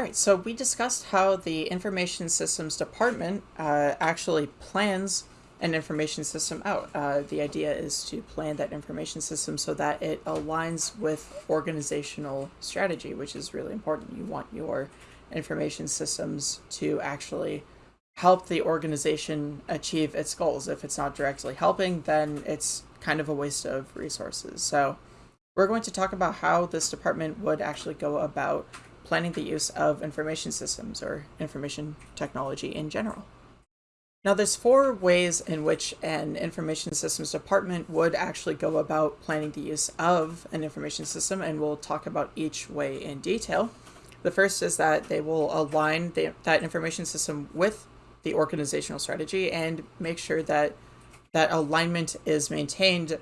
All right, so we discussed how the Information Systems Department uh, actually plans an information system out. Uh, the idea is to plan that information system so that it aligns with organizational strategy, which is really important. You want your information systems to actually help the organization achieve its goals. If it's not directly helping, then it's kind of a waste of resources. So we're going to talk about how this department would actually go about planning the use of information systems or information technology in general. Now there's four ways in which an information systems department would actually go about planning the use of an information system and we'll talk about each way in detail. The first is that they will align the, that information system with the organizational strategy and make sure that that alignment is maintained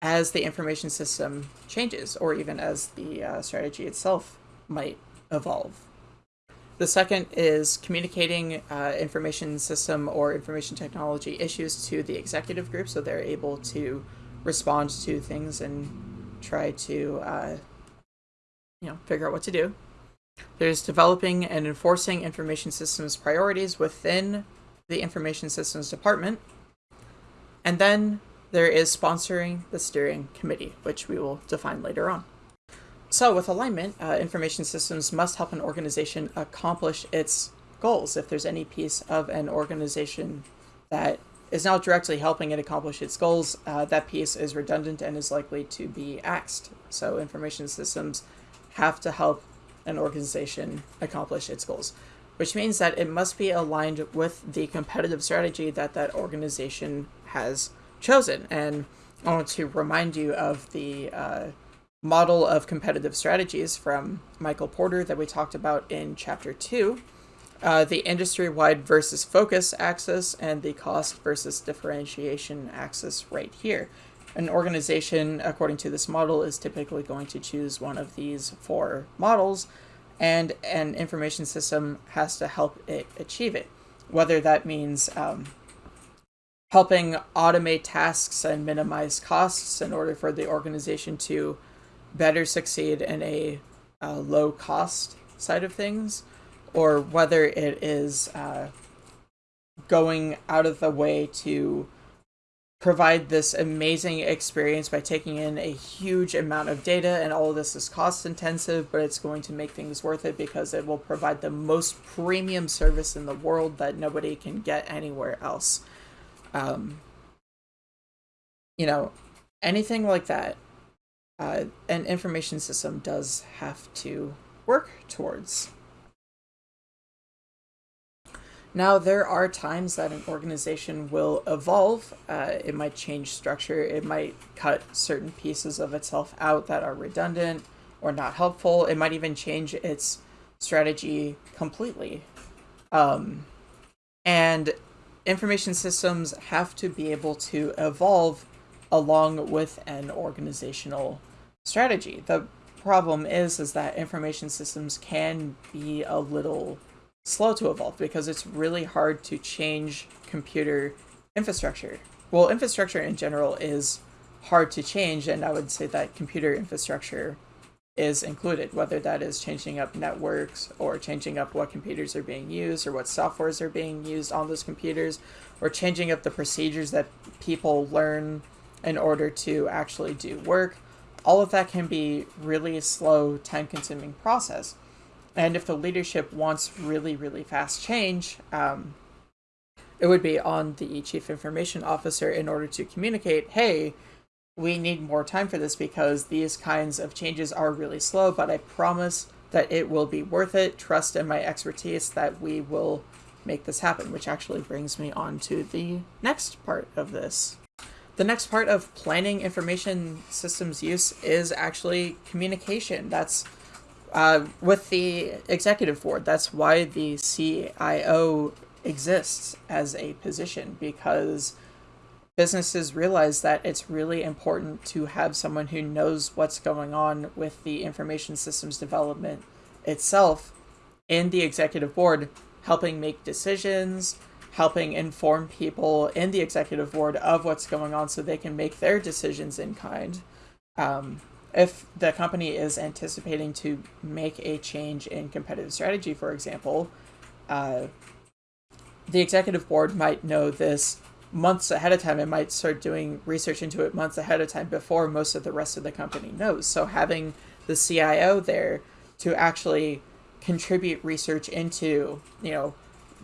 as the information system changes or even as the uh, strategy itself might evolve. The second is communicating uh, information system or information technology issues to the executive group so they're able to respond to things and try to uh, you know figure out what to do. There's developing and enforcing information systems priorities within the information systems department. And then there is sponsoring the steering committee, which we will define later on. So with alignment, uh, information systems must help an organization accomplish its goals. If there's any piece of an organization that is not directly helping it accomplish its goals, uh, that piece is redundant and is likely to be axed. So information systems have to help an organization accomplish its goals, which means that it must be aligned with the competitive strategy that that organization has chosen. And I want to remind you of the uh, model of competitive strategies from Michael Porter that we talked about in chapter two, uh, the industry-wide versus focus axis and the cost versus differentiation axis right here. An organization, according to this model, is typically going to choose one of these four models, and an information system has to help it achieve it. Whether that means um, helping automate tasks and minimize costs in order for the organization to better succeed in a, a low cost side of things, or whether it is uh, going out of the way to provide this amazing experience by taking in a huge amount of data and all of this is cost intensive but it's going to make things worth it because it will provide the most premium service in the world that nobody can get anywhere else. Um, you know anything like that uh, an information system does have to work towards. Now, there are times that an organization will evolve. Uh, it might change structure. It might cut certain pieces of itself out that are redundant or not helpful. It might even change its strategy completely. Um, and information systems have to be able to evolve along with an organizational strategy. The problem is is that information systems can be a little slow to evolve because it's really hard to change computer infrastructure. Well, infrastructure in general is hard to change, and I would say that computer infrastructure is included, whether that is changing up networks or changing up what computers are being used or what softwares are being used on those computers or changing up the procedures that people learn in order to actually do work all of that can be really slow, time consuming process. And if the leadership wants really, really fast change, um, it would be on the chief information officer in order to communicate, hey, we need more time for this because these kinds of changes are really slow, but I promise that it will be worth it. Trust in my expertise that we will make this happen, which actually brings me on to the next part of this. The next part of planning information systems use is actually communication. That's uh, with the executive board. That's why the CIO exists as a position because businesses realize that it's really important to have someone who knows what's going on with the information systems development itself in the executive board, helping make decisions, helping inform people in the executive board of what's going on so they can make their decisions in kind. Um, if the company is anticipating to make a change in competitive strategy, for example, uh, the executive board might know this months ahead of time. and might start doing research into it months ahead of time before most of the rest of the company knows. So having the CIO there to actually contribute research into, you know,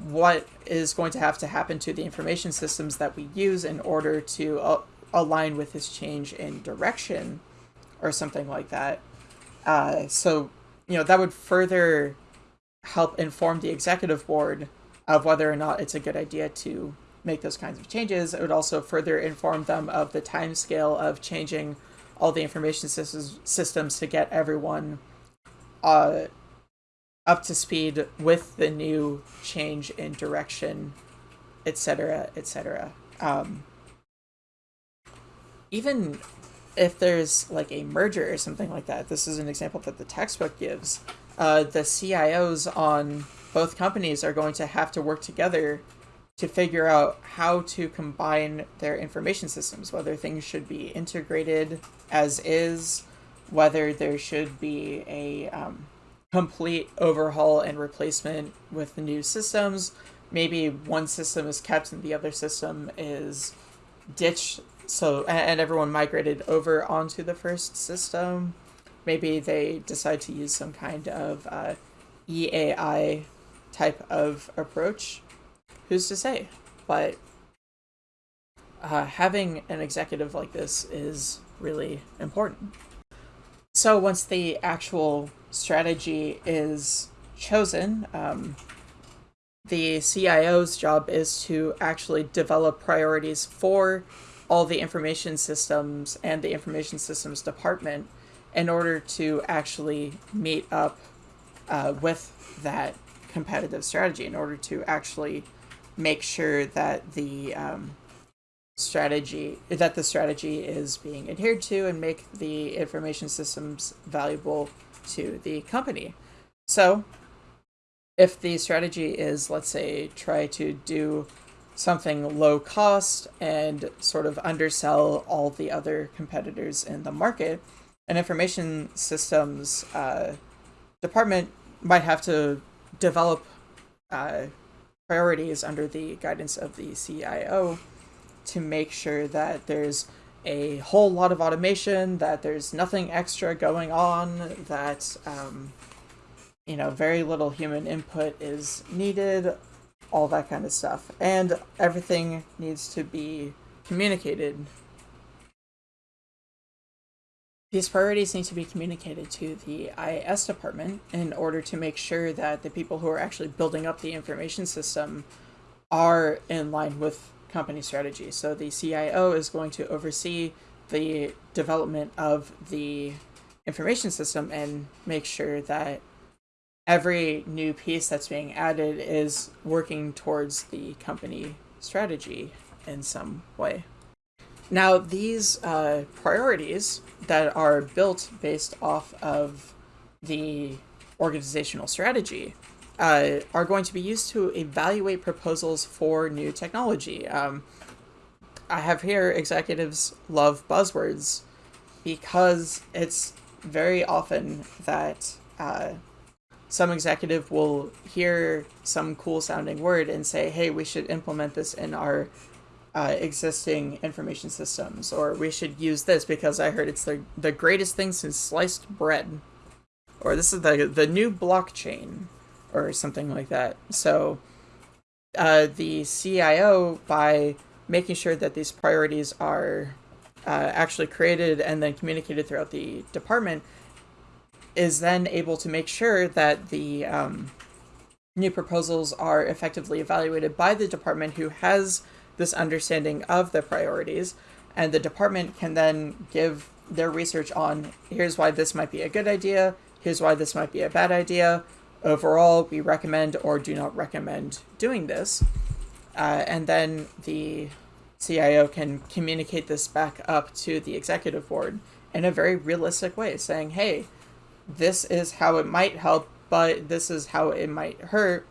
what is going to have to happen to the information systems that we use in order to uh, align with this change in direction or something like that. Uh, so, you know, that would further help inform the executive board of whether or not it's a good idea to make those kinds of changes. It would also further inform them of the time scale of changing all the information systems systems to get everyone uh, up to speed with the new change in direction, etc., etc. Um, even if there's like a merger or something like that, this is an example that the textbook gives. Uh, the CIOs on both companies are going to have to work together to figure out how to combine their information systems, whether things should be integrated as is, whether there should be a um, complete overhaul and replacement with the new systems. Maybe one system is kept and the other system is ditched so and everyone migrated over onto the first system. Maybe they decide to use some kind of uh, EAI type of approach. Who's to say? But uh, having an executive like this is really important. So once the actual strategy is chosen, um, the CIO's job is to actually develop priorities for all the information systems and the information systems department in order to actually meet up uh, with that competitive strategy in order to actually make sure that the um, strategy that the strategy is being adhered to and make the information systems valuable to the company. So if the strategy is let's say try to do something low cost and sort of undersell all the other competitors in the market, an information systems uh, department might have to develop uh, priorities under the guidance of the CIO to make sure that there's a whole lot of automation, that there's nothing extra going on, that um, you know very little human input is needed, all that kind of stuff. And everything needs to be communicated. These priorities need to be communicated to the IS department in order to make sure that the people who are actually building up the information system are in line with company strategy. So the CIO is going to oversee the development of the information system and make sure that every new piece that's being added is working towards the company strategy in some way. Now, these uh, priorities that are built based off of the organizational strategy uh, are going to be used to evaluate proposals for new technology. Um, I have here executives love buzzwords because it's very often that uh, some executive will hear some cool sounding word and say, hey, we should implement this in our uh, existing information systems, or we should use this because I heard it's the, the greatest thing since sliced bread, or this is the, the new blockchain, or something like that. So uh, the CIO, by making sure that these priorities are uh, actually created and then communicated throughout the department, is then able to make sure that the um, new proposals are effectively evaluated by the department who has this understanding of the priorities, and the department can then give their research on here's why this might be a good idea, here's why this might be a bad idea. Overall, we recommend or do not recommend doing this. Uh, and then the CIO can communicate this back up to the executive board in a very realistic way, saying, hey, this is how it might help, but this is how it might hurt,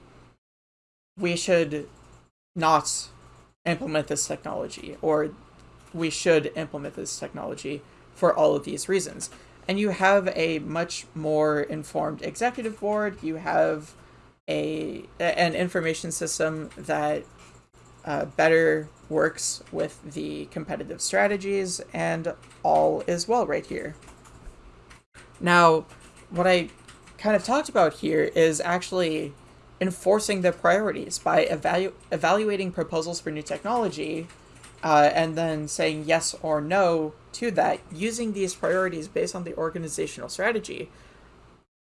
we should not implement this technology, or we should implement this technology for all of these reasons. And you have a much more informed executive board. You have a an information system that uh, better works with the competitive strategies, and all is well right here. Now, what I kind of talked about here is actually enforcing the priorities by evalu- evaluating proposals for new technology uh, and then saying yes or no to that using these priorities based on the organizational strategy.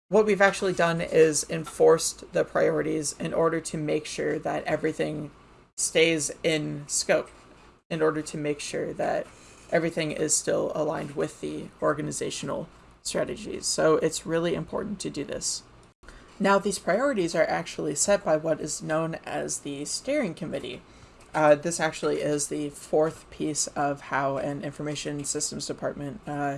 What we've actually done is enforced the priorities in order to make sure that everything stays in scope, in order to make sure that everything is still aligned with the organizational strategies. So it's really important to do this. Now, these priorities are actually set by what is known as the steering committee. Uh, this actually is the fourth piece of how an information systems department uh,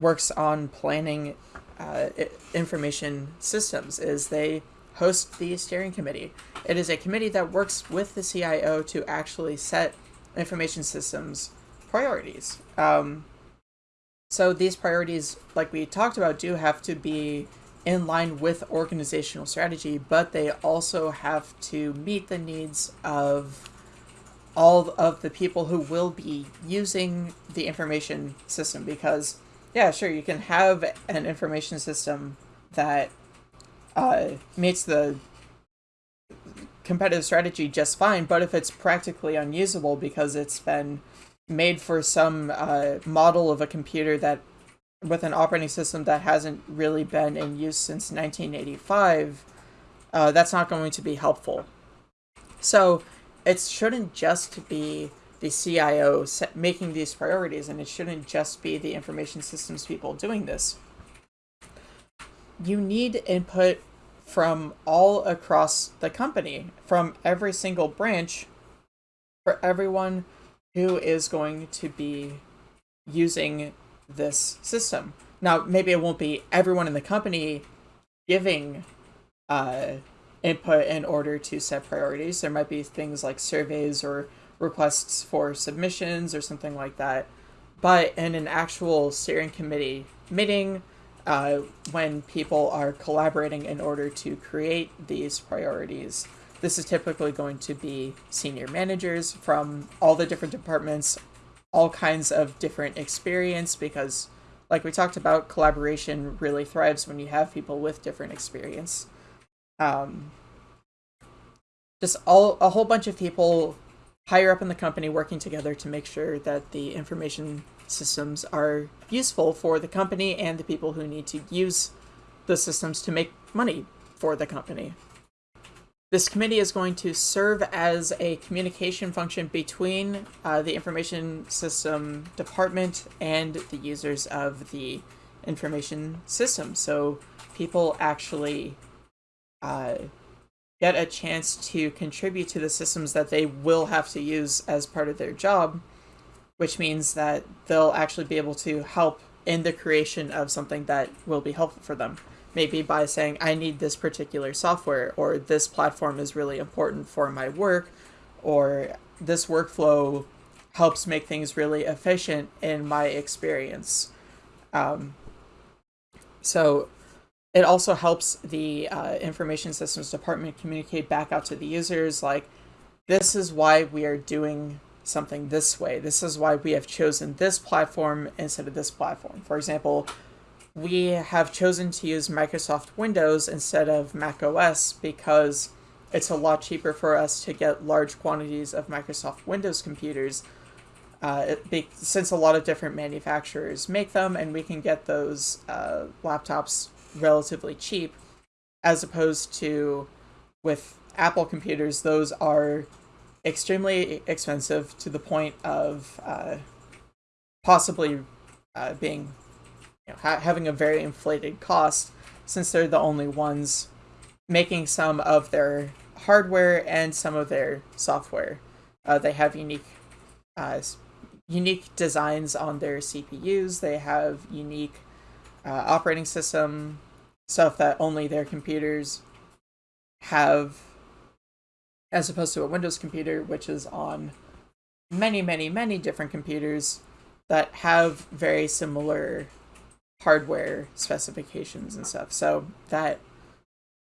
works on planning uh, information systems is they host the steering committee. It is a committee that works with the CIO to actually set information systems priorities. Um, so these priorities, like we talked about, do have to be in line with organizational strategy, but they also have to meet the needs of all of the people who will be using the information system because yeah sure you can have an information system that uh, meets the competitive strategy just fine but if it's practically unusable because it's been made for some uh, model of a computer that with an operating system that hasn't really been in use since 1985, uh, that's not going to be helpful. So it shouldn't just be the CIO making these priorities, and it shouldn't just be the information systems people doing this. You need input from all across the company, from every single branch, for everyone who is going to be using this system. Now, maybe it won't be everyone in the company giving uh, input in order to set priorities. There might be things like surveys or requests for submissions or something like that. But in an actual steering committee meeting, uh, when people are collaborating in order to create these priorities, this is typically going to be senior managers from all the different departments all kinds of different experience because like we talked about collaboration really thrives when you have people with different experience. Um, just all a whole bunch of people higher up in the company working together to make sure that the information systems are useful for the company and the people who need to use the systems to make money for the company this committee is going to serve as a communication function between uh, the information system department and the users of the information system. So people actually uh, get a chance to contribute to the systems that they will have to use as part of their job, which means that they'll actually be able to help in the creation of something that will be helpful for them maybe by saying I need this particular software or this platform is really important for my work or this workflow helps make things really efficient in my experience. Um, so it also helps the uh, information systems department communicate back out to the users like this is why we are doing something this way. This is why we have chosen this platform instead of this platform. For example, we have chosen to use Microsoft Windows instead of Mac OS because it's a lot cheaper for us to get large quantities of Microsoft Windows computers uh, be, since a lot of different manufacturers make them and we can get those uh, laptops relatively cheap as opposed to with Apple computers, those are extremely expensive to the point of uh, possibly uh, being you know, ha- having a very inflated cost since they're the only ones making some of their hardware and some of their software. Uh, they have unique uh, unique designs on their CPUs. They have unique uh, operating system stuff that only their computers have, as opposed to a Windows computer, which is on many, many, many different computers that have very similar hardware specifications and stuff. So that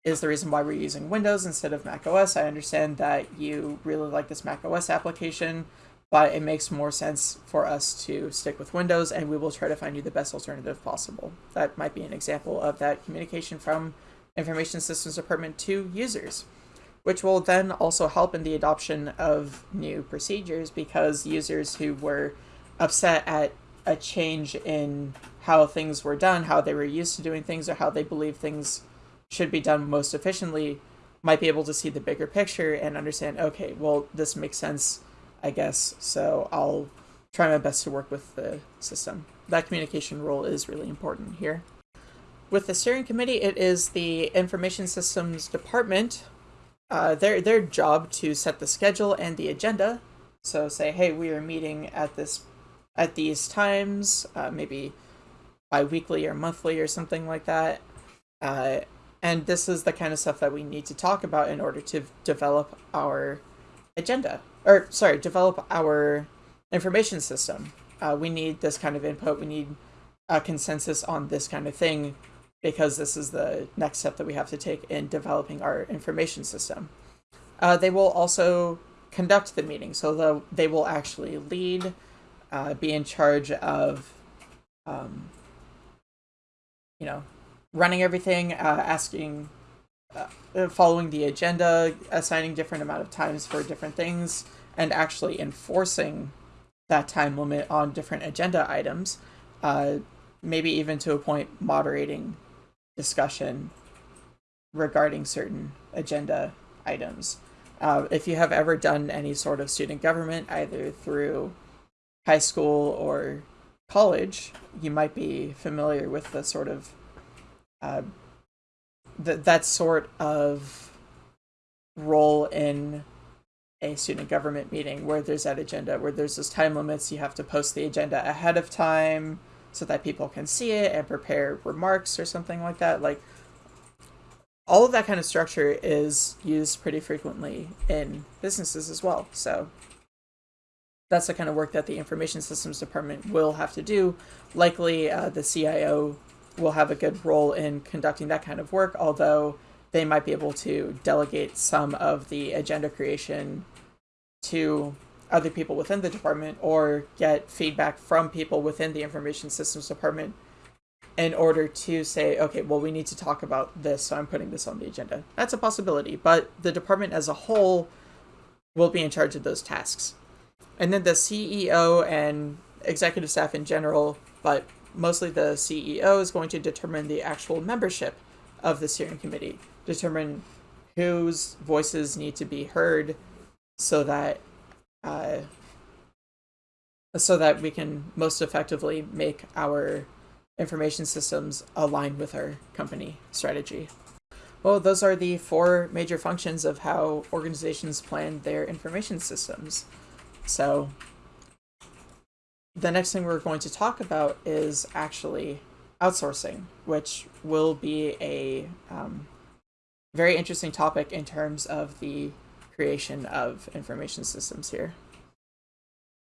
is the reason why we're using Windows instead of Mac OS. I understand that you really like this Mac OS application, but it makes more sense for us to stick with Windows and we will try to find you the best alternative possible. That might be an example of that communication from Information Systems Department to users, which will then also help in the adoption of new procedures because users who were upset at a change in how things were done, how they were used to doing things, or how they believe things should be done most efficiently might be able to see the bigger picture and understand, okay, well, this makes sense, I guess, so I'll try my best to work with the system. That communication role is really important here. With the steering committee, it is the information systems department, uh, their, their job to set the schedule and the agenda. So say, hey, we are meeting at this at these times, uh, maybe bi-weekly or monthly or something like that. Uh, and this is the kind of stuff that we need to talk about in order to develop our agenda. Or, sorry, develop our information system. Uh, we need this kind of input. We need a consensus on this kind of thing because this is the next step that we have to take in developing our information system. Uh, they will also conduct the meeting, so the, they will actually lead, uh, be in charge of, um, you know, running everything, uh, asking, uh, following the agenda, assigning different amount of times for different things, and actually enforcing that time limit on different agenda items. Uh, maybe even to a point moderating discussion regarding certain agenda items. Uh, if you have ever done any sort of student government, either through high school or college, you might be familiar with the sort of uh, that that sort of role in a student government meeting where there's that agenda where there's those time limits you have to post the agenda ahead of time so that people can see it and prepare remarks or something like that. Like all of that kind of structure is used pretty frequently in businesses as well. So that's the kind of work that the information systems department will have to do likely uh, the cio will have a good role in conducting that kind of work, although they might be able to delegate some of the agenda creation to other people within the department or get feedback from people within the information systems department in order to say, okay, well, we need to talk about this, so I'm putting this on the agenda. That's a possibility, but the department as a whole will be in charge of those tasks. And then the CEO and executive staff in general, but mostly the CEO is going to determine the actual membership of the steering committee, determine whose voices need to be heard so that uh, so that we can most effectively make our information systems align with our company strategy. Well, those are the four major functions of how organizations plan their information systems. So the next thing we're going to talk about is actually outsourcing, which will be a um, very interesting topic in terms of the creation of information systems here.